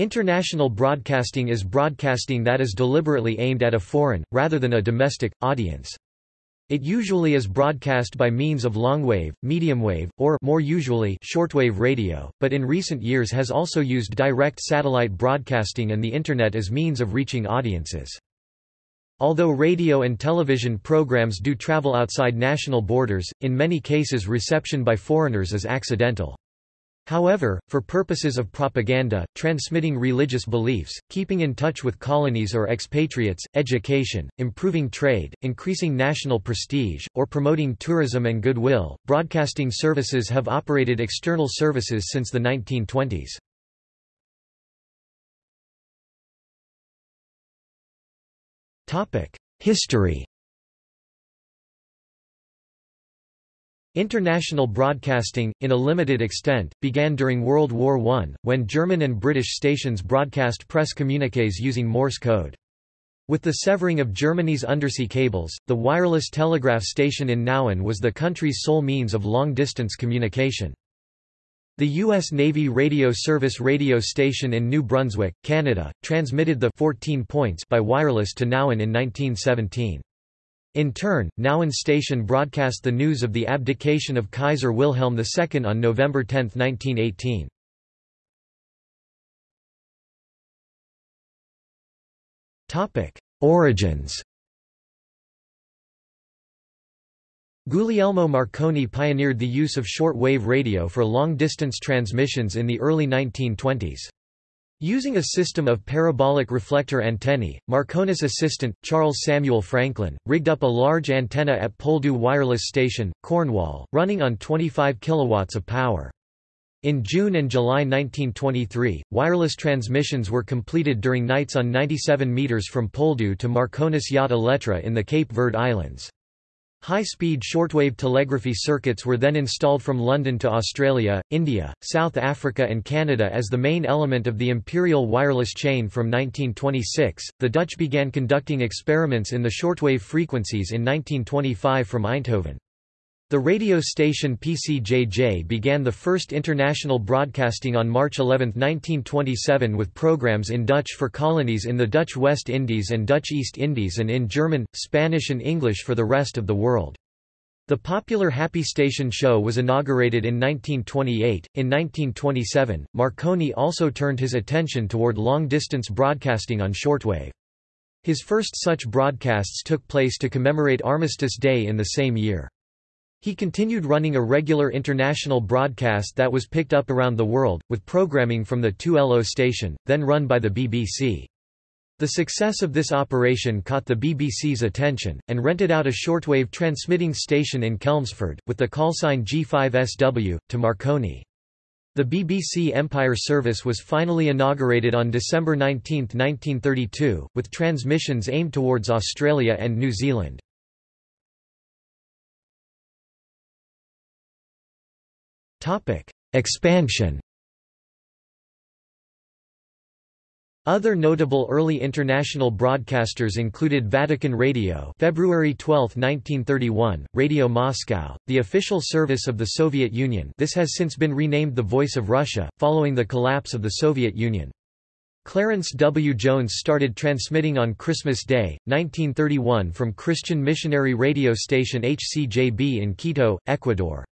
International broadcasting is broadcasting that is deliberately aimed at a foreign, rather than a domestic, audience. It usually is broadcast by means of longwave, mediumwave, or more usually shortwave radio, but in recent years has also used direct satellite broadcasting and the Internet as means of reaching audiences. Although radio and television programs do travel outside national borders, in many cases reception by foreigners is accidental. However, for purposes of propaganda, transmitting religious beliefs, keeping in touch with colonies or expatriates, education, improving trade, increasing national prestige, or promoting tourism and goodwill, broadcasting services have operated external services since the 1920s. History International broadcasting, in a limited extent, began during World War I, when German and British stations broadcast press communiques using Morse code. With the severing of Germany's undersea cables, the wireless telegraph station in Nauen was the country's sole means of long-distance communication. The U.S. Navy Radio Service radio station in New Brunswick, Canada, transmitted the 14 points by wireless to Nauen in 1917. In turn, Nauen station broadcast the news of the abdication of Kaiser Wilhelm II on November 10, 1918. Origins Guglielmo Marconi pioneered the use of short-wave radio for long-distance transmissions in the early 1920s. Using a system of parabolic reflector antennae, Marconi's assistant, Charles Samuel Franklin, rigged up a large antenna at Poldhu Wireless Station, Cornwall, running on 25 kilowatts of power. In June and July 1923, wireless transmissions were completed during nights on 97 metres from Poldhu to Marconi's yacht Elettra in the Cape Verde Islands. High-speed shortwave telegraphy circuits were then installed from London to Australia, India, South Africa and Canada as the main element of the imperial wireless chain from 1926. The Dutch began conducting experiments in the shortwave frequencies in 1925 from Eindhoven. The radio station PCJJ began the first international broadcasting on March 11, 1927 with programs in Dutch for colonies in the Dutch West Indies and Dutch East Indies and in German, Spanish and English for the rest of the world. The popular Happy Station show was inaugurated in 1928. In 1927, Marconi also turned his attention toward long-distance broadcasting on shortwave. His first such broadcasts took place to commemorate Armistice Day in the same year. He continued running a regular international broadcast that was picked up around the world, with programming from the 2LO station, then run by the BBC. The success of this operation caught the BBC's attention, and rented out a shortwave transmitting station in Chelmsford, with the callsign G5SW, to Marconi. The BBC Empire service was finally inaugurated on December 19, 1932, with transmissions aimed towards Australia and New Zealand. Topic: Expansion. Other notable early international broadcasters included Vatican Radio February 12, 1931, Radio Moscow, the official service of the Soviet Union this has since been renamed the Voice of Russia, following the collapse of the Soviet Union. Clarence W. Jones started transmitting on Christmas Day, 1931 from Christian missionary radio station HCJB in Quito, Ecuador.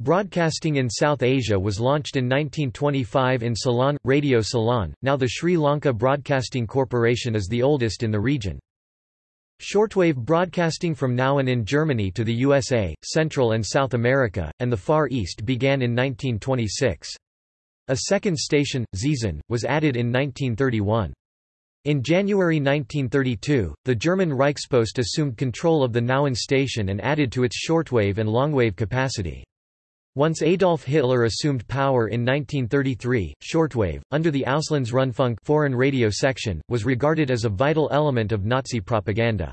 Broadcasting in South Asia was launched in 1925 in Ceylon, Radio Ceylon, now the Sri Lanka Broadcasting Corporation is the oldest in the region. Shortwave broadcasting from Nauen in Germany to the USA, Central and South America, and the Far East began in 1926. A second station, Zeesen, was added in 1931. In January 1932, the German Reichspost assumed control of the Nauen station and added to its shortwave and longwave capacity. Once Adolf Hitler assumed power in 1933, shortwave, under the Auslandsrundfunk foreign radio section, was regarded as a vital element of Nazi propaganda.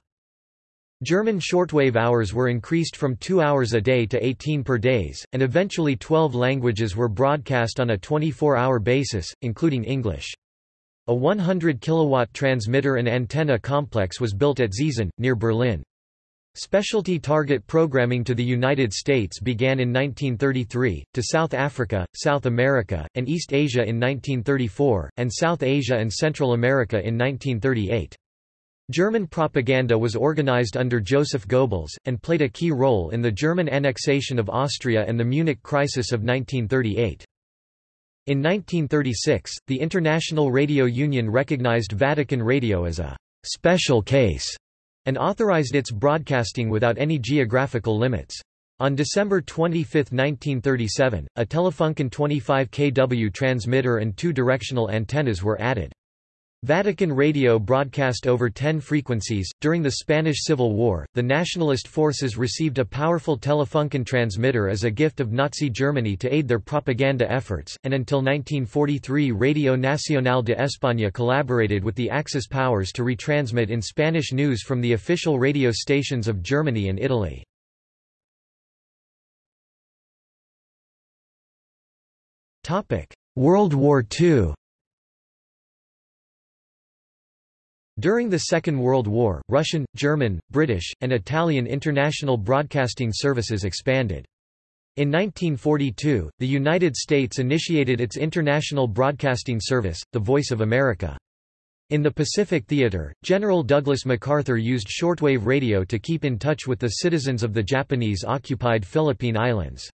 German shortwave hours were increased from 2 hours a day to 18 per days, and eventually 12 languages were broadcast on a 24-hour basis, including English. A 100 kilowatt transmitter and antenna complex was built at Zeesen, near Berlin. Specialty target programming to the United States began in 1933, to South Africa, South America, and East Asia in 1934, and South Asia and Central America in 1938. German propaganda was organized under Joseph Goebbels, and played a key role in the German annexation of Austria and the Munich Crisis of 1938. In 1936, the International Radio Union recognized Vatican Radio as a «special case» and authorized its broadcasting without any geographical limits. On December 25, 1937, a Telefunken 25 kW transmitter and two directional antennas were added. Vatican Radio broadcast over 10 frequencies. During the Spanish Civil War, the nationalist forces received a powerful Telefunken transmitter as a gift of Nazi Germany to aid their propaganda efforts, and until 1943 Radio Nacional de España collaborated with the Axis powers to retransmit in Spanish news from the official radio stations of Germany and Italy. World War II During the Second World War, Russian, German, British, and Italian international broadcasting services expanded. In 1942, the United States initiated its international broadcasting service, the Voice of America. In the Pacific Theater, General Douglas MacArthur used shortwave radio to keep in touch with the citizens of the Japanese-occupied Philippine Islands.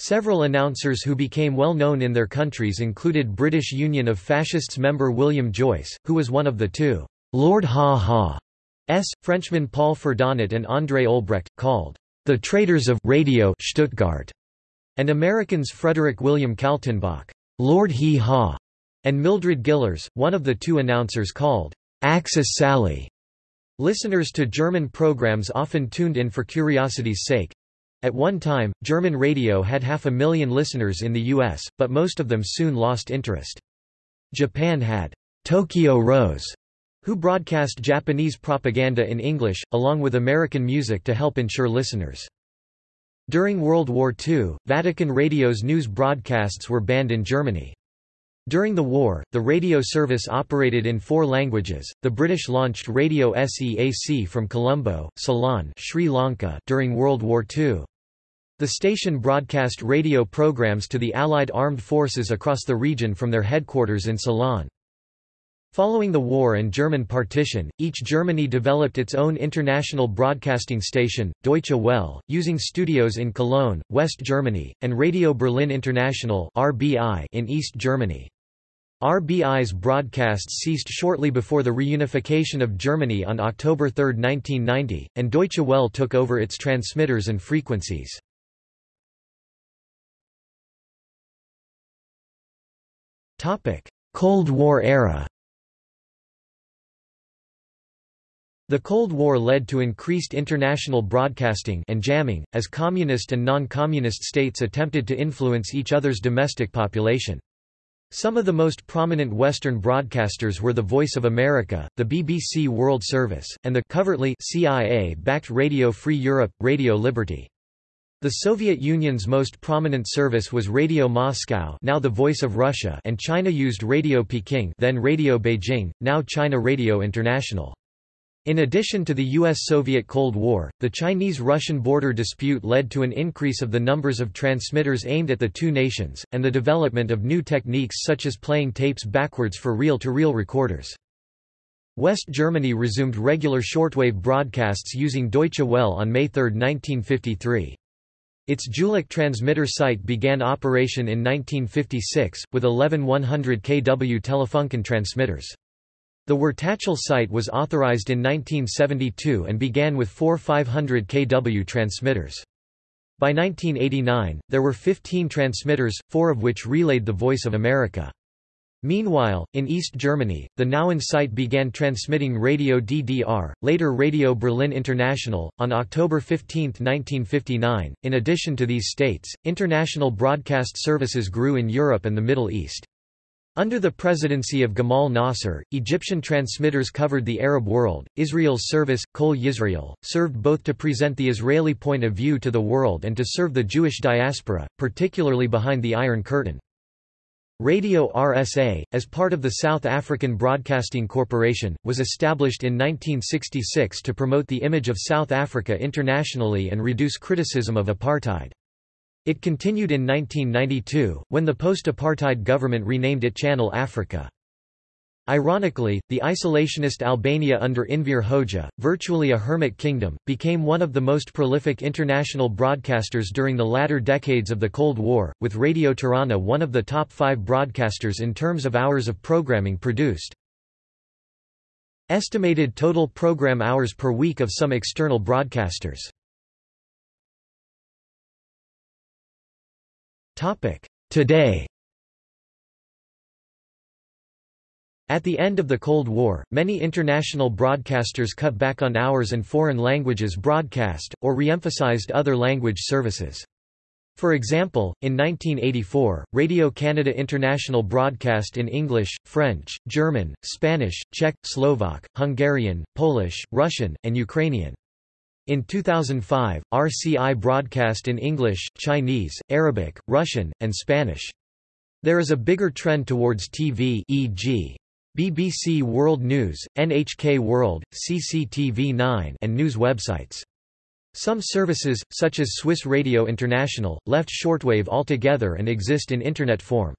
Several announcers who became well known in their countries included British Union of Fascists member William Joyce, who was one of the two Lord Haw-Haw's, Frenchmen Paul Ferdonnet and André Olbrecht, called the Traitors of Radio Stuttgart, and Americans Frederick William Kaltenbach, Lord Hee-Haw, and Mildred Gillars, one of the two announcers called Axis Sally. Listeners to German programs often tuned in for curiosity's sake, at one time, German radio had half a million listeners in the U.S., but most of them soon lost interest. Japan had Tokyo Rose, who broadcast Japanese propaganda in English, along with American music to help ensure listeners. During World War II, Vatican Radio's news broadcasts were banned in Germany. During the war, the radio service operated in four languages. The British launched Radio SEAC from Colombo, Ceylon, Sri Lanka during World War II. The station broadcast radio programs to the Allied armed forces across the region from their headquarters in Ceylon. Following the war and German partition, each Germany developed its own international broadcasting station, Deutsche Welle, using studios in Cologne, West Germany, and Radio Berlin International in East Germany. RBI's broadcasts ceased shortly before the reunification of Germany on October 3, 1990, and Deutsche Welle took over its transmitters and frequencies. Cold War era The Cold War led to increased international broadcasting and jamming, as communist and non-communist states attempted to influence each other's domestic population. Some of the most prominent Western broadcasters were the Voice of America, the BBC World Service, and the covertly CIA-backed Radio Free Europe, Radio Liberty. The Soviet Union's most prominent service was Radio Moscow now the Voice of Russia and China used Radio Peking then Radio Beijing, now China Radio International. In addition to the U.S.-Soviet Cold War, the Chinese-Russian border dispute led to an increase of the numbers of transmitters aimed at the two nations, and the development of new techniques such as playing tapes backwards for reel-to-reel -reel recorders. West Germany resumed regular shortwave broadcasts using Deutsche Welle on May 3, 1953. Its Jülich transmitter site began operation in 1956, with 11 100 kW Telefunken transmitters. The Wertachtal site was authorized in 1972 and began with four 500 kW transmitters. By 1989, there were 15 transmitters, four of which relayed the Voice of America. Meanwhile, in East Germany, the Nauen site began transmitting Radio DDR, later Radio Berlin International, on October 15, 1959. In addition to these states, international broadcast services grew in Europe and the Middle East. Under the presidency of Gamal Nasser, Egyptian transmitters covered the Arab world. Israel's service, Kol Yisrael, served both to present the Israeli point of view to the world and to serve the Jewish diaspora, particularly behind the Iron Curtain. Radio RSA, as part of the South African Broadcasting Corporation, was established in 1966 to promote the image of South Africa internationally and reduce criticism of apartheid. It continued in 1992, when the post-apartheid government renamed it Channel Africa. Ironically, the isolationist Albania under Enver Hoxha, virtually a hermit kingdom, became one of the most prolific international broadcasters during the latter decades of the Cold War, with Radio Tirana one of the top five broadcasters in terms of hours of programming produced. Estimated total program hours per week of some external broadcasters Today At the end of the Cold War, many international broadcasters cut back on hours and foreign languages broadcast, or re-emphasized other language services. For example, in 1984, Radio Canada International broadcast in English, French, German, Spanish, Czech, Slovak, Hungarian, Polish, Russian, and Ukrainian. In 2005, RCI broadcast in English, Chinese, Arabic, Russian, and Spanish. There is a bigger trend towards TV e.g. BBC World News, NHK World, CCTV9 and news websites. Some services, such as Swiss Radio International, left shortwave altogether and exist in Internet form.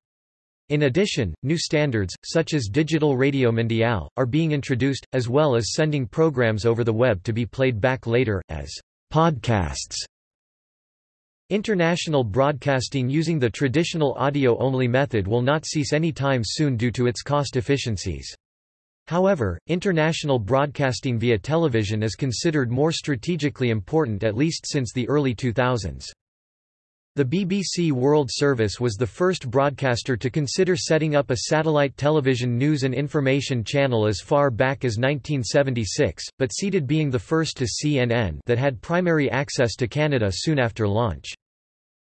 In addition, new standards, such as Digital Radio Mondiale, are being introduced, as well as sending programs over the web to be played back later, as podcasts. International broadcasting using the traditional audio-only method will not cease any time soon due to its cost efficiencies. However, international broadcasting via television is considered more strategically important at least since the early 2000s. The BBC World Service was the first broadcaster to consider setting up a satellite television news and information channel as far back as 1976, but ceded being the first to CNN that had primary access to Canada soon after launch.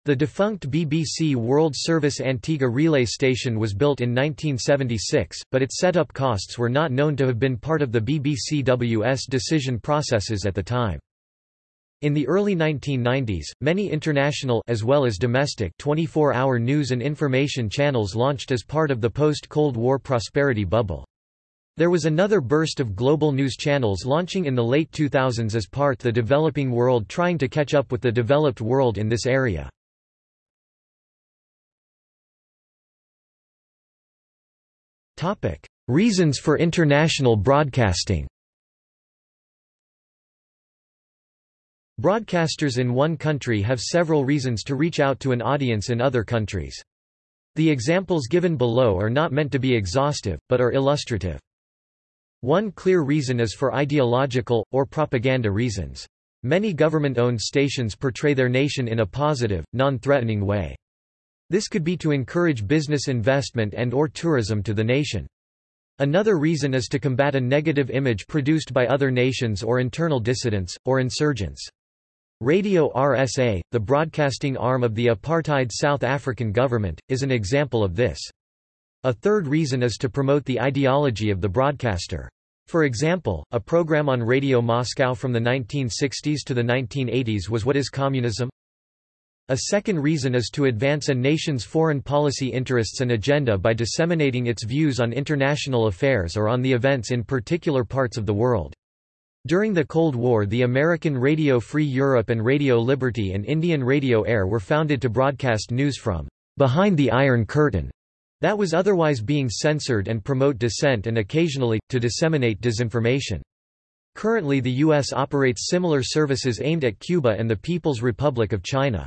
The defunct BBC World Service Antigua relay station was built in 1976, but its setup costs were not known to have been part of the BBCWS decision processes at the time. In the early 1990s, many international as well as domestic 24-hour news and information channels launched as part of the post-Cold War prosperity bubble. There was another burst of global news channels launching in the late 2000s as part the developing world trying to catch up with the developed world in this area. Reasons for international broadcasting Broadcasters in one country have several reasons to reach out to an audience in other countries. The examples given below are not meant to be exhaustive, but are illustrative. One clear reason is for ideological, or propaganda reasons. Many government-owned stations portray their nation in a positive, non-threatening way. This could be to encourage business investment and or tourism to the nation. Another reason is to combat a negative image produced by other nations or internal dissidents, or insurgents. Radio RSA, the broadcasting arm of the apartheid South African government, is an example of this. A third reason is to promote the ideology of the broadcaster. For example, a program on Radio Moscow from the 1960s to the 1980s was What is Communism? A second reason is to advance a nation's foreign policy interests and agenda by disseminating its views on international affairs or on the events in particular parts of the world. During the Cold War the American Radio Free Europe and Radio Liberty and Indian Radio Air were founded to broadcast news from behind the Iron Curtain that was otherwise being censored and promote dissent and occasionally, to disseminate disinformation. Currently the U.S. operates similar services aimed at Cuba and the People's Republic of China.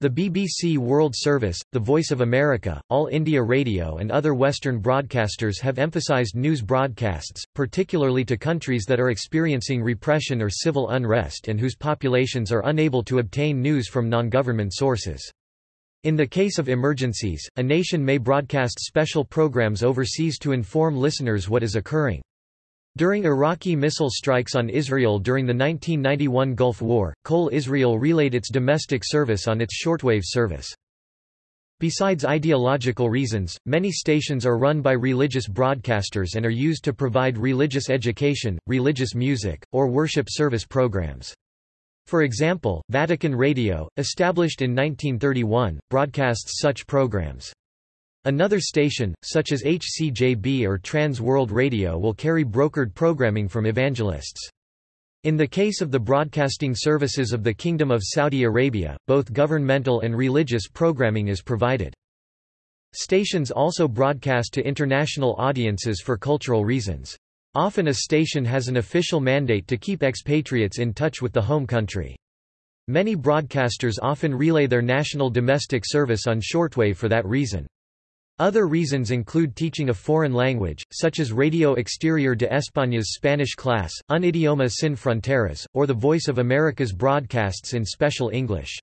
The BBC World Service, The Voice of America, All India Radio and other Western broadcasters have emphasized news broadcasts, particularly to countries that are experiencing repression or civil unrest and whose populations are unable to obtain news from non-government sources. In the case of emergencies, a nation may broadcast special programs overseas to inform listeners what is occurring. During Iraqi missile strikes on Israel during the 1991 Gulf War, Kol Israel relayed its domestic service on its shortwave service. Besides ideological reasons, many stations are run by religious broadcasters and are used to provide religious education, religious music, or worship service programs. For example, Vatican Radio, established in 1931, broadcasts such programs. Another station, such as HCJB or Trans World Radio will carry brokered programming from evangelists. In the case of the broadcasting services of the Kingdom of Saudi Arabia, both governmental and religious programming is provided. Stations also broadcast to international audiences for cultural reasons. Often a station has an official mandate to keep expatriates in touch with the home country. Many broadcasters often relay their national domestic service on shortwave for that reason. Other reasons include teaching a foreign language, such as Radio Exterior de España's Spanish class, Un idioma sin fronteras, or the Voice of America's broadcasts in special English.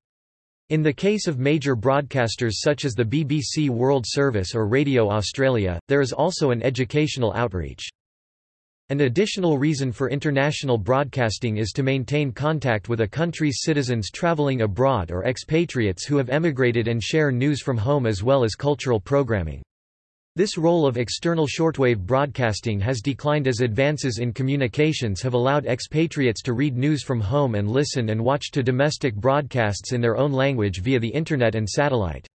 In the case of major broadcasters such as the BBC World Service or Radio Australia, there is also an educational outreach. An additional reason for international broadcasting is to maintain contact with a country's citizens traveling abroad or expatriates who have emigrated and share news from home as well as cultural programming. This role of external shortwave broadcasting has declined as advances in communications have allowed expatriates to read news from home and listen and watch to domestic broadcasts in their own language via the Internet and satellite.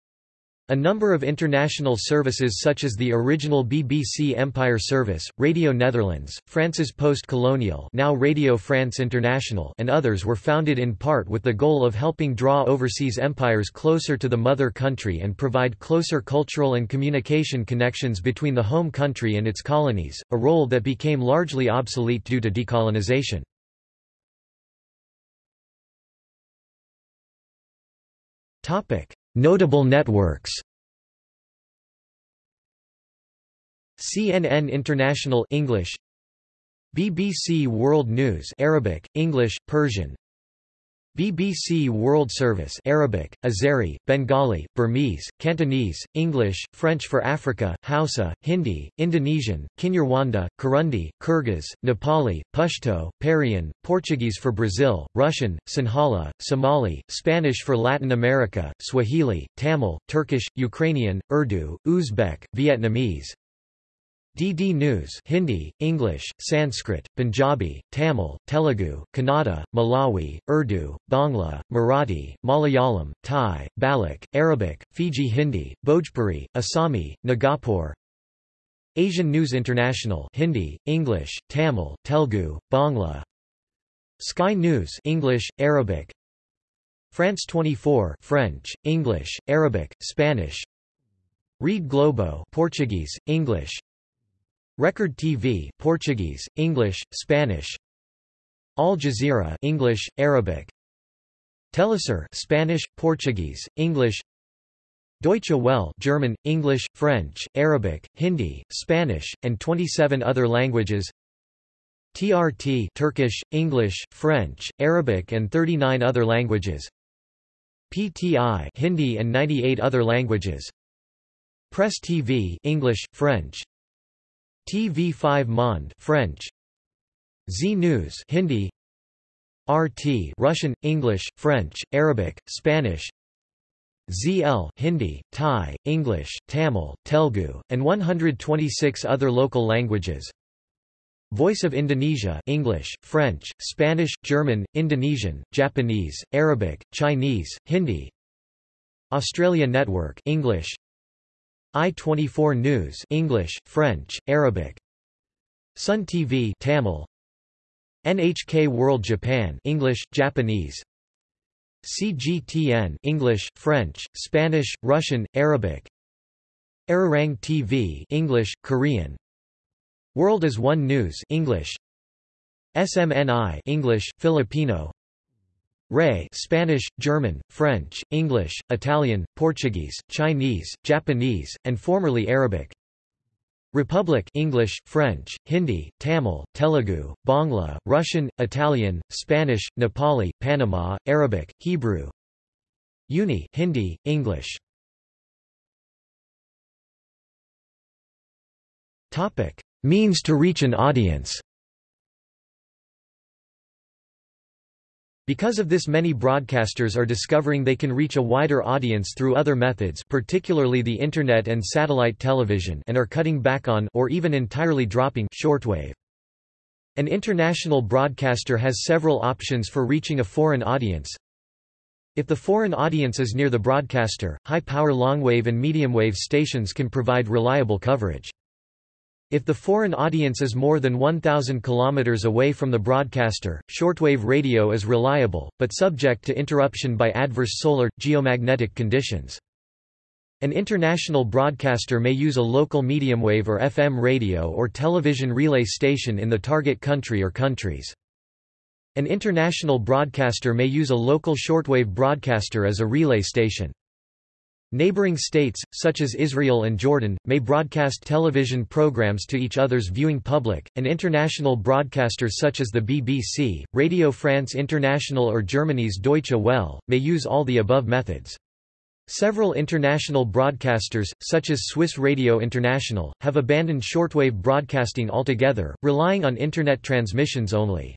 A number of international services such as the original BBC Empire Service, Radio Netherlands, France's Poste Colonial now Radio France International and others were founded in part with the goal of helping draw overseas empires closer to the mother country and provide closer cultural and communication connections between the home country and its colonies, a role that became largely obsolete due to decolonization. Topic: Notable networks. CNN International English. BBC World News Arabic, English, Persian BBC World Service Arabic, Azeri, Bengali, Burmese, Cantonese, English, French for Africa, Hausa, Hindi, Indonesian, Kinyarwanda, Kirundi, Kyrgyz, Nepali, Pashto, Parian, Portuguese for Brazil, Russian, Sinhala, Somali, Spanish for Latin America, Swahili, Tamil, Turkish, Ukrainian, Urdu, Uzbek, Vietnamese, DD News Hindi, English, Sanskrit, Punjabi, Tamil, Telugu, Kannada, Malawi, Urdu, Bangla, Marathi, Malayalam, Thai, Baloch, Arabic, Fiji Hindi, Bhojpuri, Assami, Nagapur. Asian News International Hindi, English, Tamil, Telugu, Bangla. Sky News English, Arabic. France 24 French, English, Arabic, Spanish. Rede Globo Portuguese, English Record TV Portuguese, English, Spanish. Al Jazeera English, Arabic. Telesur Spanish, Portuguese, English. Deutsche Welle German, English, French, Arabic, Hindi, Spanish, and 27 other languages. TRT Turkish, English, French, Arabic and 39 other languages. PTI Hindi and 98 other languages. Press TV English, French, TV5 Monde French. Zee News Hindi. RT Russian English French Arabic Spanish. ZL Hindi Thai English Tamil Telugu and 126 other local languages. Voice of Indonesia English French Spanish German Indonesian Japanese Arabic Chinese Hindi. Australia Network English I24 News English, French, Arabic. Sun TV Tamil. NHK World Japan English, Japanese. CGTN English, French, Spanish, Russian, Arabic. Arirang TV English, Korean. World as One News English. SMNI English, Filipino Ray Spanish, German, French, English, Italian, Portuguese, Chinese, Japanese, and formerly Arabic. Republic English, French, Hindi, Tamil, Telugu, Bangla, Russian, Italian, Spanish, Nepali, Panama, Arabic, Hebrew. Uni Hindi, English. Topic: Means to reach an audience. Because of this many broadcasters are discovering they can reach a wider audience through other methods particularly the Internet and satellite television and are cutting back on or even entirely dropping shortwave. An international broadcaster has several options for reaching a foreign audience. If the foreign audience is near the broadcaster, high-power longwave and mediumwave stations can provide reliable coverage. If the foreign audience is more than 1,000 km away from the broadcaster, shortwave radio is reliable, but subject to interruption by adverse solar, geomagnetic conditions. An international broadcaster may use a local medium wave or FM radio or television relay station in the target country or countries. An international broadcaster may use a local shortwave broadcaster as a relay station. Neighboring states, such as Israel and Jordan, may broadcast television programs to each other's viewing public, and international broadcasters such as the BBC, Radio France International or Germany's Deutsche Welle, may use all the above methods. Several international broadcasters, such as Swiss Radio International, have abandoned shortwave broadcasting altogether, relying on Internet transmissions only.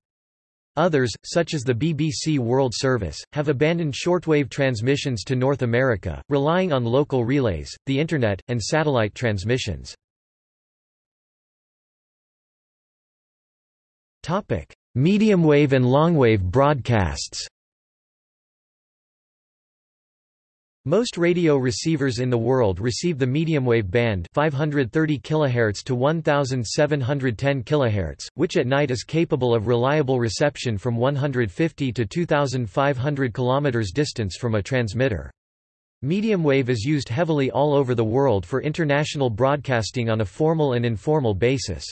Others, such as the BBC World Service, have abandoned shortwave transmissions to North America, relying on local relays, the Internet, and satellite transmissions. Medium wave and longwave broadcasts Most radio receivers in the world receive the medium wave band 530 kHz to 1710 kHz, which at night is capable of reliable reception from 150 to 2500 km distance from a transmitter. Medium wave is used heavily all over the world for international broadcasting on a formal and informal basis.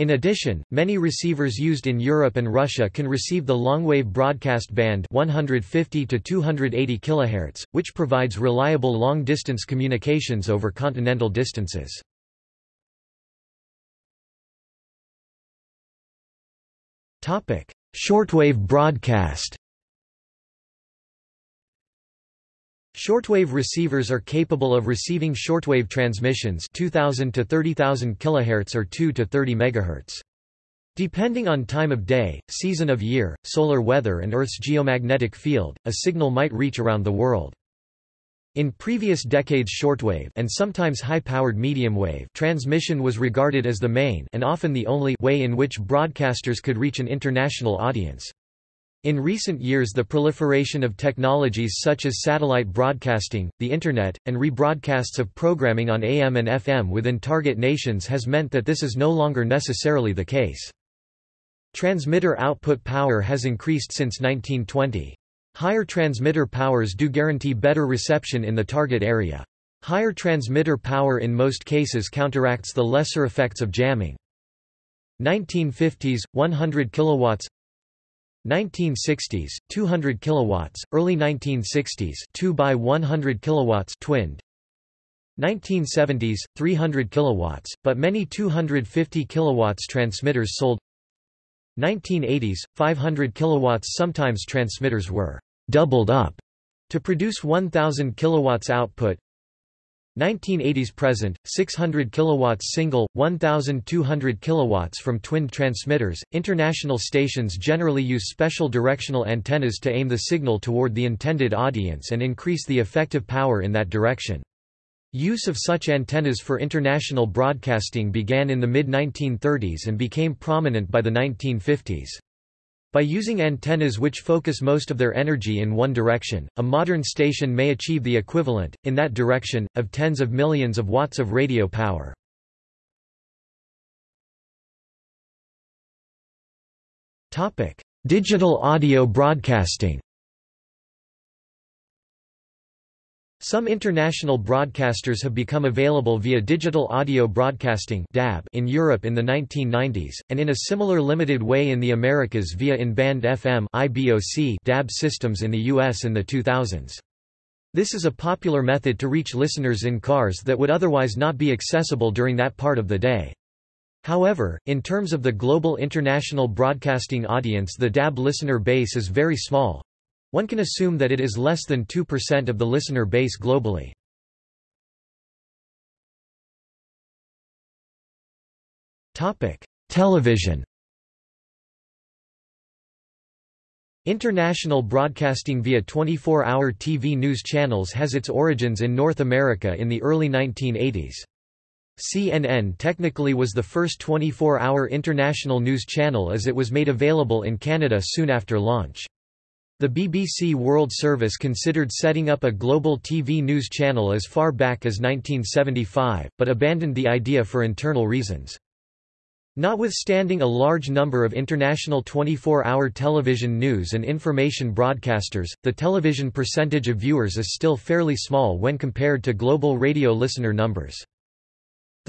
In addition, many receivers used in Europe and Russia can receive the longwave broadcast band 150 to 280 kHz, which provides reliable long-distance communications over continental distances. Topic: Shortwave broadcast. Shortwave receivers are capable of receiving shortwave transmissions 2000 to 30000 kHz or 2 to 30 MHz. Depending on time of day, season of year, solar weather and Earth's geomagnetic field, a signal might reach around the world. In previous decades shortwave and sometimes high-powered medium wave transmission was regarded as the main and often the only way in which broadcasters could reach an international audience. In recent years the proliferation of technologies such as satellite broadcasting, the Internet, and rebroadcasts of programming on AM and FM within target nations has meant that this is no longer necessarily the case. Transmitter output power has increased since 1920. Higher transmitter powers do guarantee better reception in the target area. Higher transmitter power in most cases counteracts the lesser effects of jamming. 1950s, 100 kilowatts 1960s 200 kilowatts early 1960s 2 by 100 kilowatts twinned. 1970s 300 kilowatts but many 250 kilowatts transmitters sold. 1980s 500 kilowatts sometimes transmitters were doubled up to produce 1000 kilowatts output 1980s present 600 kilowatts single 1200 kilowatts from twinned transmitters international stations generally use special directional antennas to aim the signal toward the intended audience and increase the effective power in that direction Use of such antennas for international broadcasting began in the mid-1930s and became prominent by the 1950s. By using antennas which focus most of their energy in one direction, a modern station may achieve the equivalent, in that direction, of tens of millions of watts of radio power. Digital audio broadcasting Some international broadcasters have become available via digital audio broadcasting in Europe in the 1990s, and in a similar limited way in the Americas via in-band FM DAB systems in the US in the 2000s. This is a popular method to reach listeners in cars that would otherwise not be accessible during that part of the day. However, in terms of the global international broadcasting audience the DAB listener base is very small, one can assume that it is less than 2% of the listener base globally. Television International broadcasting via 24-hour TV news channels has its origins in North America in the early 1980s. CNN technically was the first 24-hour international news channel as it was made available in Canada soon after launch. The BBC World Service considered setting up a global TV news channel as far back as 1975, but abandoned the idea for internal reasons. Notwithstanding a large number of international 24-hour television news and information broadcasters, the television percentage of viewers is still fairly small when compared to global radio listener numbers.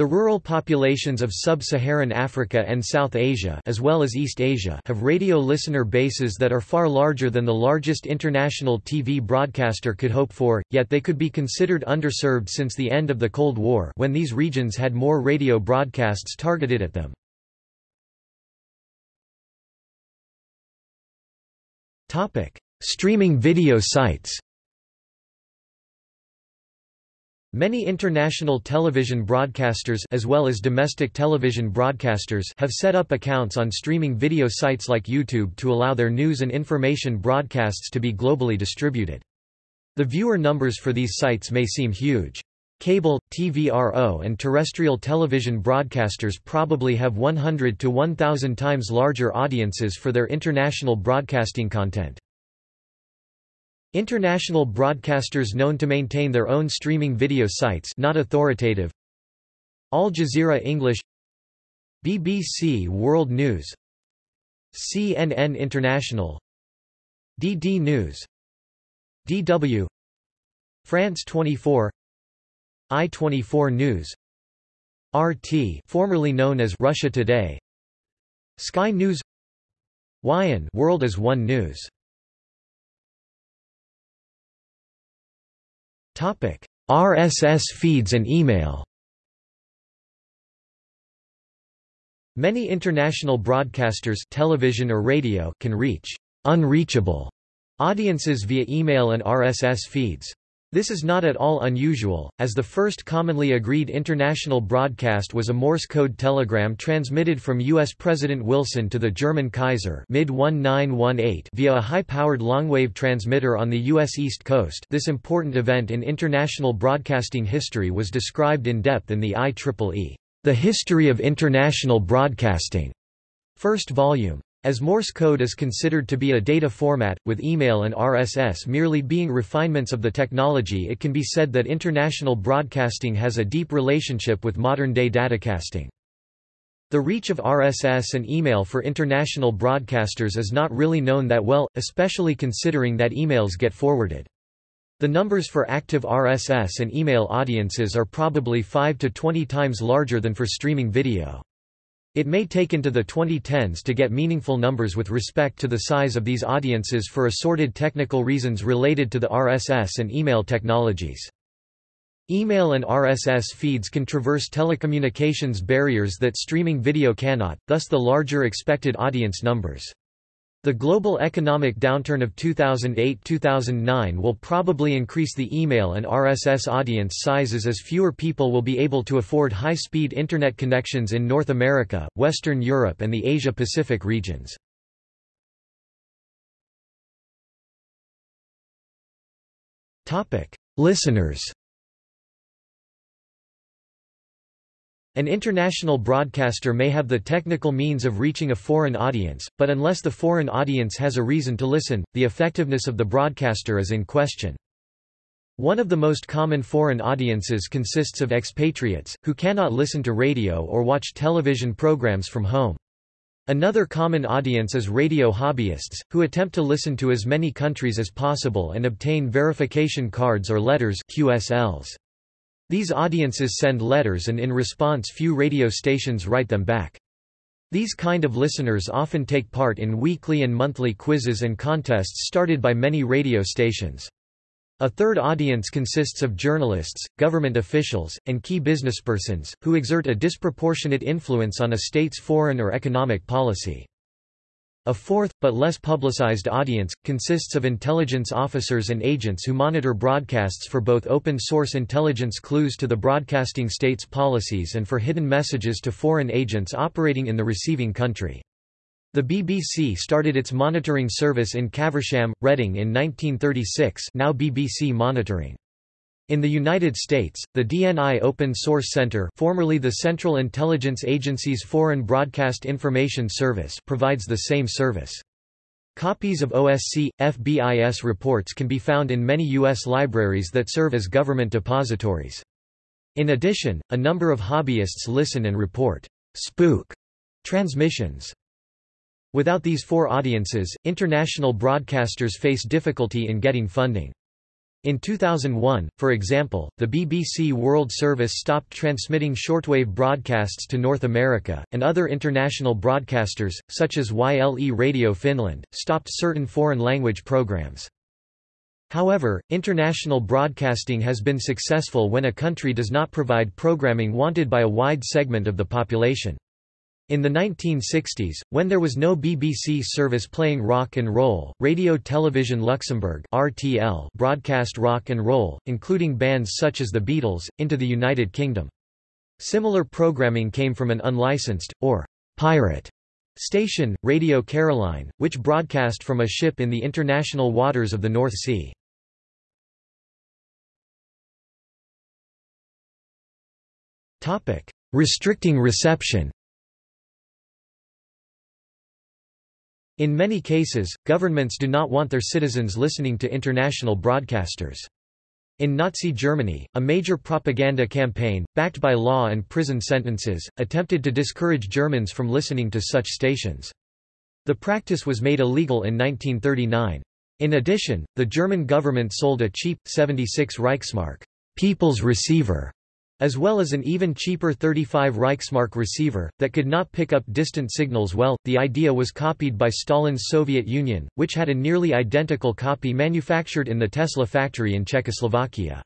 The rural populations of sub-Saharan Africa and South Asia as well as East Asia have radio listener bases that are far larger than the largest international TV broadcaster could hope for, yet they could be considered underserved since the end of the Cold War when these regions had more radio broadcasts targeted at them. Streaming video sites Many international television broadcasters as well as domestic television broadcasters have set up accounts on streaming video sites like YouTube to allow their news and information broadcasts to be globally distributed. The viewer numbers for these sites may seem huge. Cable, TVRO and terrestrial television broadcasters probably have 100 to 1,000 times larger audiences for their international broadcasting content. International broadcasters known to maintain their own streaming video sites not authoritative. Al Jazeera English BBC World News CNN International DD News DW France 24 I24 News RT formerly known as Russia Today Sky News WION World as One News RSS feeds and email. Many international broadcasters television or radio can reach unreachable audiences via email and RSS feeds. This is not at all unusual, as the first commonly agreed international broadcast was a Morse code telegram transmitted from U.S. President Wilson to the German Kaiser mid via a high-powered longwave transmitter on the U.S. East Coast this important event in international broadcasting history was described in depth in the IEEE, The History of International Broadcasting, first volume. As Morse code is considered to be a data format, with email and RSS merely being refinements of the technology it can be said that international broadcasting has a deep relationship with modern-day datacasting. The reach of RSS and email for international broadcasters is not really known that well, especially considering that emails get forwarded. The numbers for active RSS and email audiences are probably 5 to 20 times larger than for streaming video. It may take into the 2010s to get meaningful numbers with respect to the size of these audiences for assorted technical reasons related to the RSS and email technologies. Email and RSS feeds can traverse telecommunications barriers that streaming video cannot, thus the larger expected audience numbers. The global economic downturn of 2008–2009 will probably increase the email and RSS audience sizes as fewer people will be able to afford high-speed Internet connections in North America, Western Europe and the Asia-Pacific regions. Listeners An international broadcaster may have the technical means of reaching a foreign audience, but unless the foreign audience has a reason to listen, the effectiveness of the broadcaster is in question. One of the most common foreign audiences consists of expatriates, who cannot listen to radio or watch television programs from home. Another common audience is radio hobbyists, who attempt to listen to as many countries as possible and obtain verification cards or letters QSLs. These audiences send letters and in response few radio stations write them back. These kind of listeners often take part in weekly and monthly quizzes and contests started by many radio stations. A third audience consists of journalists, government officials, and key businesspersons, who exert a disproportionate influence on a state's foreign or economic policy. A fourth, but less publicized audience, consists of intelligence officers and agents who monitor broadcasts for both open-source intelligence clues to the broadcasting state's policies and for hidden messages to foreign agents operating in the receiving country. The BBC started its monitoring service in Caversham, Reading in 1936 now BBC Monitoring. In the United States, the DNI Open Source Center formerly the Central Intelligence Agency's Foreign Broadcast Information Service provides the same service. Copies of OSC, FBIS reports can be found in many U.S. libraries that serve as government depositories. In addition, a number of hobbyists listen and report spook transmissions. Without these four audiences, international broadcasters face difficulty in getting funding. In 2001, for example, the BBC World Service stopped transmitting shortwave broadcasts to North America, and other international broadcasters, such as YLE Radio Finland, stopped certain foreign language programs. However, international broadcasting has been successful when a country does not provide programming wanted by a wide segment of the population. In the 1960s, when there was no BBC service playing rock and roll, Radio Television Luxembourg (RTL) broadcast rock and roll, including bands such as the Beatles, into the United Kingdom. Similar programming came from an unlicensed or pirate station, Radio Caroline, which broadcast from a ship in the international waters of the North Sea. Topic: Restricting reception. In many cases, governments do not want their citizens listening to international broadcasters. In Nazi Germany, a major propaganda campaign, backed by law and prison sentences, attempted to discourage Germans from listening to such stations. The practice was made illegal in 1939. In addition, the German government sold a cheap, 76 Reichsmark people's receiver as well as an even cheaper 35 Reichsmark receiver, that could not pick up distant signals well. The idea was copied by Stalin's Soviet Union, which had a nearly identical copy manufactured in the Tesla factory in Czechoslovakia.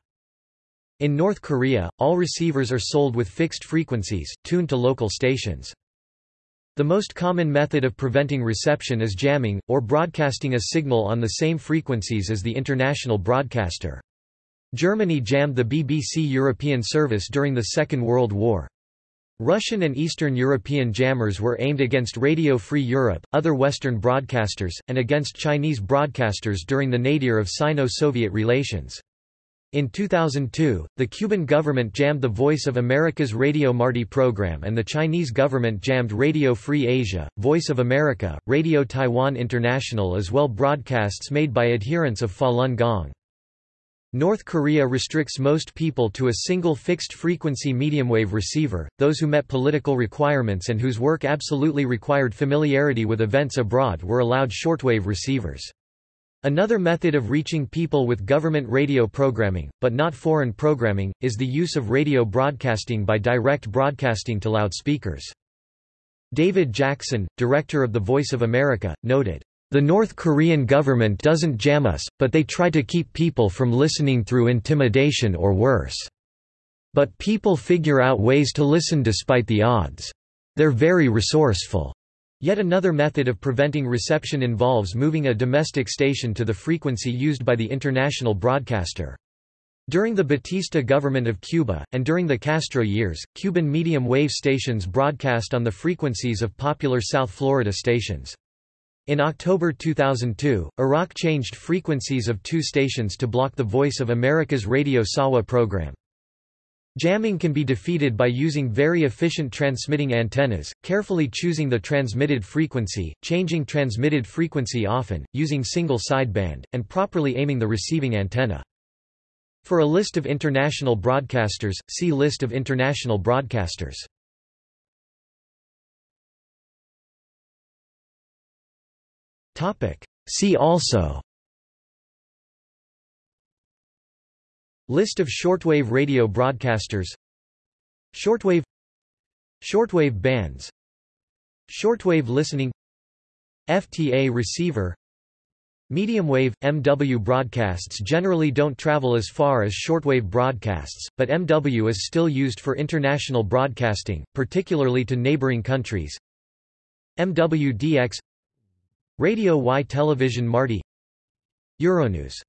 In North Korea, all receivers are sold with fixed frequencies, tuned to local stations. The most common method of preventing reception is jamming, or broadcasting a signal on the same frequencies as the international broadcaster. Germany jammed the BBC European service during the Second World War. Russian and Eastern European jammers were aimed against Radio Free Europe, other Western broadcasters, and against Chinese broadcasters during the nadir of Sino-Soviet relations. In 2002, the Cuban government jammed the Voice of America's Radio Marti program and the Chinese government jammed Radio Free Asia, Voice of America, Radio Taiwan International as well broadcasts made by adherents of Falun Gong. North Korea restricts most people to a single fixed-frequency mediumwave receiver, those who met political requirements and whose work absolutely required familiarity with events abroad were allowed shortwave receivers. Another method of reaching people with government radio programming, but not foreign programming, is the use of radio broadcasting by direct broadcasting to loudspeakers. David Jackson, director of The Voice of America, noted, the North Korean government doesn't jam us, but they try to keep people from listening through intimidation or worse. But people figure out ways to listen despite the odds. They're very resourceful. Yet another method of preventing reception involves moving a domestic station to the frequency used by the international broadcaster. During the Batista government of Cuba, and during the Castro years, Cuban medium-wave stations broadcast on the frequencies of popular South Florida stations. In October 2002, Iraq changed frequencies of two stations to block the Voice of America's Radio Sawa program. Jamming can be defeated by using very efficient transmitting antennas, carefully choosing the transmitted frequency, changing transmitted frequency often, using single sideband, and properly aiming the receiving antenna. For a list of international broadcasters, see List of international broadcasters. Topic. See also. List of shortwave radio broadcasters. Shortwave. Shortwave bands. Shortwave listening. FTA receiver. Medium wave – MW broadcasts generally don't travel as far as shortwave broadcasts, but MW is still used for international broadcasting, particularly to neighboring countries. MWDX Radio Y Television Marti Euronews